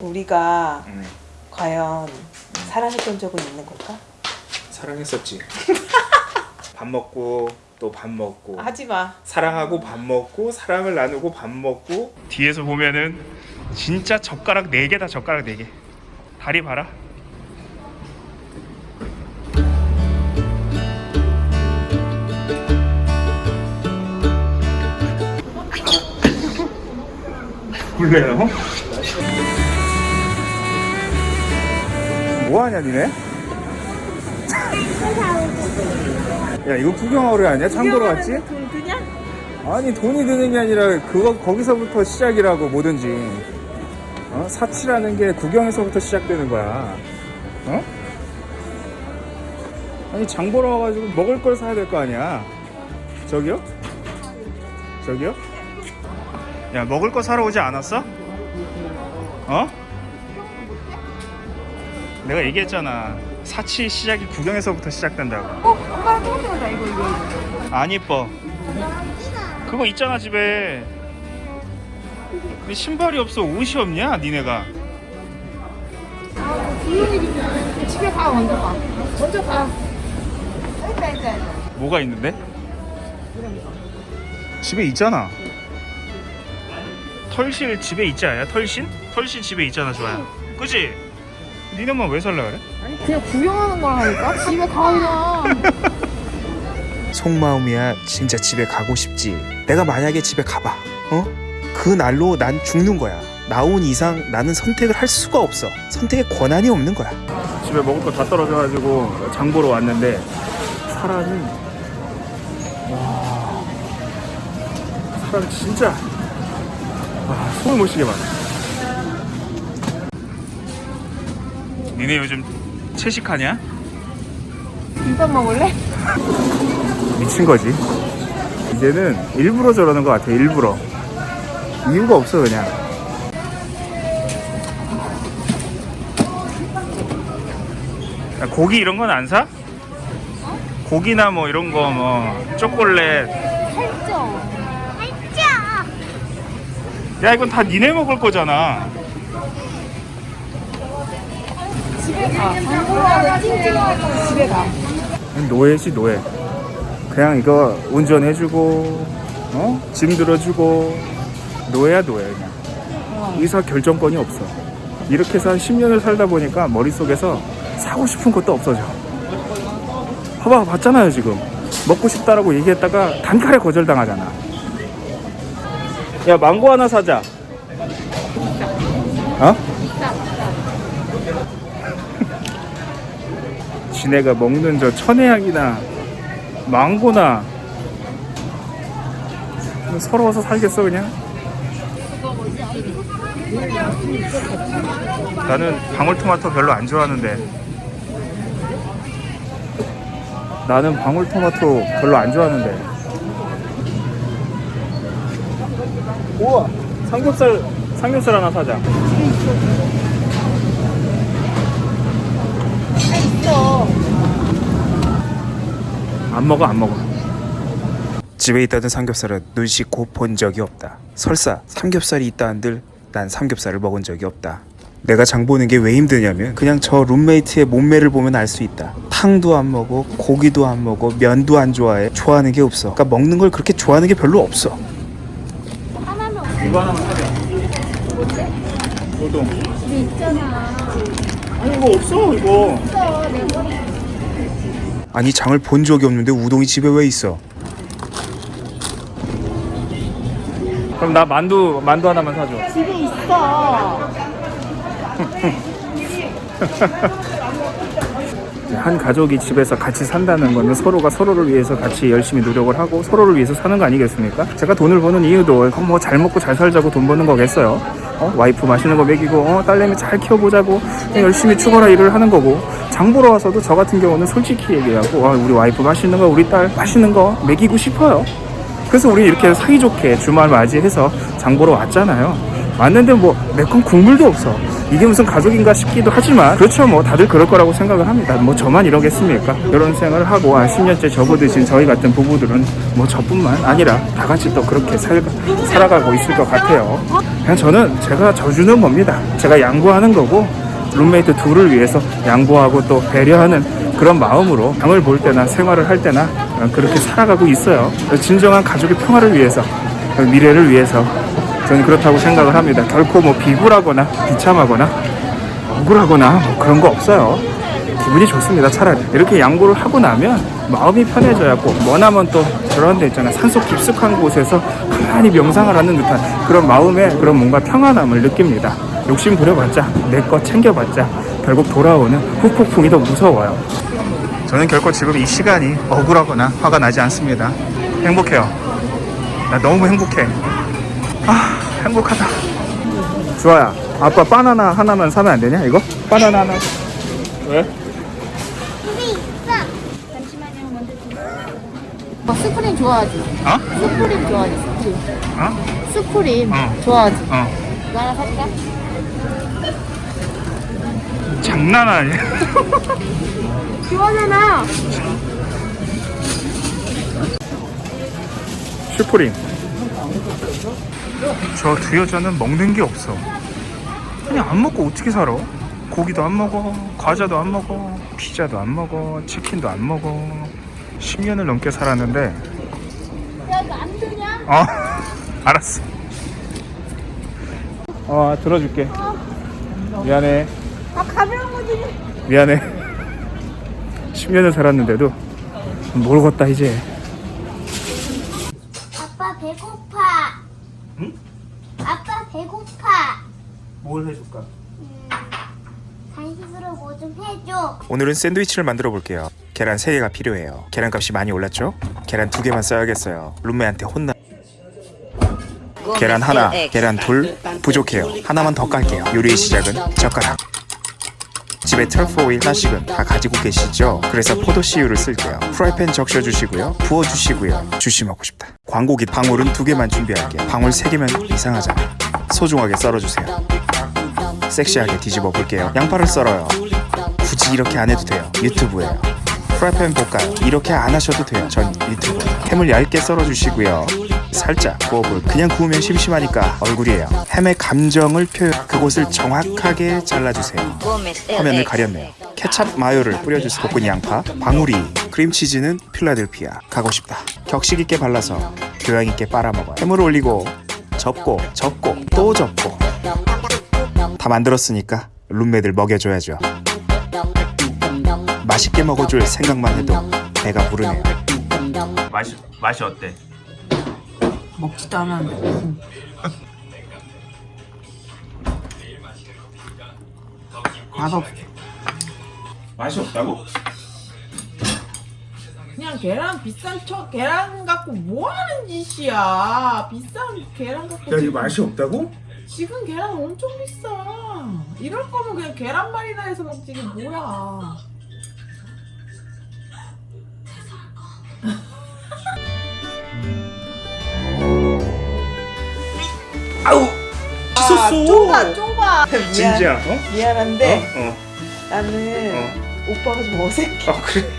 우리가 음, 과연 사랑했던 적은 있는 걸까? 사랑했었지. 밥 먹고 또 밥 먹고 하지 마. 사랑하고 밥 먹고 사랑을 나누고 밥 먹고 뒤에서 보면은 진짜 젓가락 4개다 젓가락 4개 다리 봐라 몰래요? 뭐하냐 니네? 야 이거 구경하러 아니야? 참고로 왔지? 돈 드냐? 아니 돈이 드는 게 아니라 그거 거기서부터 시작이라고 뭐든지 어? 사치라는 게 구경에서부터 시작되는 거야 어? 아니 장 보러 와가지고 먹을 걸 사야 될 거 아니야 저기요? 저기요? 야 먹을 거 사러 오지 않았어? 어? 내가 얘기했잖아 사치 시작이 구경에서부터 시작된다고 어? 오빠랑 똑같은 거다 이거 이거 안 이뻐. 그거 있잖아 집에. 근데 신발이 없어 옷이 없냐 니네가? 집에 가 먼저 가 먼저 가 일단 일단 뭐가 있는데? 집에 있잖아. 털실 집에 있지 않냐? 털신? 털신 집에 있잖아 좋아요. 그지? 니네만 왜 살라 그래? 아니 그냥 구경하는 거라니까? 집에 가 그냥 속마음이야. 진짜 집에 가고 싶지. 내가 만약에 집에 가봐. 어? 그 날로 난 죽는 거야. 나온 이상 나는 선택을 할 수가 없어. 선택의 권한이 없는 거야. 집에 먹을 거 다 떨어져가지고 장 보러 왔는데 사람이 와 사람 진짜 와 손을 못 쉬게 많아 니네 요즘 채식하냐? 김밥 먹을래? 미친 거지. 이제는 일부러 저러는 것 같아 일부러. 이유가 없어 그냥. 야, 고기 이런 건 안 사? 고기나 뭐 이런 거 뭐 초콜릿. 살쪄. 야 이건 다 니네 먹을 거잖아 집에 가. 장보라고 찡찡하고 집에 가. 노예지 노예. 그냥 이거 운전해주고 어? 짐 들어주고 노예야 노예 그냥. 의사 결정권이 없어. 이렇게 해서 한 10년을 살다 보니까 머릿속에서 사고 싶은 것도 없어져. 봐봐 봤잖아요 지금. 먹고 싶다라고 얘기했다가 단칼에 거절당하잖아. 야 망고 하나 사자. 어? 지네가 먹는 저 천혜향이나 망고나 서러워서 살겠어 그냥? 나는 방울토마토 별로 안 좋아하는데. 나는 방울토마토 별로 안 좋아하는데. 우와 삼겹살 삼겹살 하나 사자 안 먹어 안 먹어. 집에 있다던 삼겹살은 눈 씻고 본 적이 없다. 설사 삼겹살이 있다 한들 난 삼겹살을 먹은 적이 없다. 내가 장 보는 게 왜 힘드냐면 그냥 저 룸메이트의 몸매를 보면 알 수 있다. 탕도 안 먹어 고기도 안 먹어 면도 안 좋아해 좋아하는 게 없어. 그러니까 먹는 걸 그렇게 좋아하는 게 별로 없어. 이거 하나만 사자. 우동. 집에 있잖아. 아니 이거 없어 이거. 있어 내 머리 아니 장을 본 적이 없는데 우동이 집에 왜 있어? 그럼 나 만두 만두 하나만 사줘. 집에 있어 한 가족이 집에서 같이 산다는 거는 서로가 서로를 위해서 같이 열심히 노력을 하고 서로를 위해서 사는 거 아니겠습니까? 제가 돈을 버는 이유도 뭐 잘 먹고 잘 살자고 돈 버는 거겠어요. 어? 와이프 맛있는 거 먹이고 어? 딸내미 잘 키워보자고 그냥 열심히 죽어라 일을 하는 거고 장 보러 와서도 저 같은 경우는 솔직히 얘기하고 아, 우리 와이프 맛있는 거 우리 딸 맛있는 거 먹이고 싶어요. 그래서 우리 이렇게 사이좋게 주말 맞이해서 장 보러 왔잖아요. 왔는데 뭐 매콤 국물도 없어. 이게 무슨 가족인가 싶기도 하지만 그렇죠 뭐 다들 그럴 거라고 생각을 합니다. 뭐 저만 이러겠습니까? 이런 생활을 하고 한 10년째 접어드신 저희 같은 부부들은 뭐 저뿐만 아니라 다 같이 또 그렇게 살, 살아가고 있을 것 같아요. 그냥 저는 제가 져주는 겁니다. 제가 양보하는 거고 룸메이트 둘을 위해서 양보하고 또 배려하는 그런 마음으로 방을 볼 때나 생활을 할 때나 그렇게 살아가고 있어요. 진정한 가족의 평화를 위해서 미래를 위해서 저는 그렇다고 생각을 합니다. 결코 뭐 비굴하거나 비참하거나 억울하거나 뭐 그런 거 없어요. 기분이 좋습니다. 차라리 이렇게 양보를 하고 나면 마음이 편해져야고 뭐나면 또 저런 데 있잖아요. 산속 깊숙한 곳에서 가만히 명상을 하는 듯한 그런 마음에 그런 뭔가 평안함을 느낍니다. 욕심 부려봤자 내거 챙겨봤자 결국 돌아오는 후폭풍이 더 무서워요. 저는 결코 지금 이 시간이 억울하거나 화가 나지 않습니다. 행복해요. 나 너무 행복해. 아 행복하다. 주아야, 아빠 바나나 하나만 사면 안 되냐 이거? 바나나 하나. 왜? 어, 스프림 좋아하지? 어? 스프림 좋아하지? 스프림. 어? 스프림 어. 좋아하지? 어. 이거 하나 살까? 장난 아니야. 좋아하잖아. 슈프림. 저 두 여자는 먹는 게 없어. 아니 안 먹고 어떻게 살아? 고기도 안 먹어, 과자도 안 먹어, 피자도 안 먹어, 치킨도 안 먹어. 10년을 넘게 살았는데. 야, 이거 안 되냐? 어, 알았어. 어, 들어줄게. 미안해. 아, 가벼운 거지. 미안해. 10년을 살았는데도 모르겠다 이제. 아빠 배고파. 응? 아빠 배고파. 뭘 해줄까? 간식으로 뭐 좀 해줘. 오늘은 샌드위치를 만들어 볼게요. 계란 3개가 필요해요. 계란값이 많이 올랐죠? 계란 2개만 써야겠어요. 룸메한테 혼나. 계란 하나, 계란 둘 부족해요. 하나만 더 깔게요. 요리의 시작은 젓가락. 집에 트러플 오일 하나씩은 다 가지고 계시죠? 그래서 포도씨유를 쓸게요. 프라이팬 적셔주시고요. 부어주시고요. 주시 먹고 싶다. 광고기 방울은 두 개만 준비할게요. 방울 세 개면 이상하잖아. 소중하게 썰어주세요. 섹시하게 뒤집어 볼게요. 양파를 썰어요. 굳이 이렇게 안 해도 돼요. 유튜브예요. 프라이팬 볶아요. 이렇게 안 하셔도 돼요. 전 유튜브. 햄을 얇게 썰어주시고요. 살짝 구워볼. 그냥 구우면 심심하니까 얼굴이에요. 햄의 감정을 표현. 그곳을 정확하게 잘라주세요. 화면을 가렸네요. 케찹 마요를 뿌려주세요. 볶은 양파, 방울이, 크림치즈는 필라델피아. 가고 싶다. 격식 있게 발라서 교양 있게 빨아먹어요. 햄을 올리고 접고 접고 또 접고 다 만들었으니까 룸메들 먹여줘야죠. 맛있게 먹어줄 생각만 해도 배가 부르네요. 맛이 맛이 어때? 먹지도 않았는데. 맛없어. 맛이 없다고? 그냥 계란 비싼 척 계란 갖고 뭐 하는 짓이야 비싼 계란 갖고 야 이거 맛이 없다고? 지금 계란 엄청 비싸 이럴 거면 그냥 계란말이나 해서 먹지 이게 뭐야 아, 좁아, 좁아. 진지야? 어? 미안한데 어? 나는 어? 오빠가 좀 어색해. 어? 아 그래?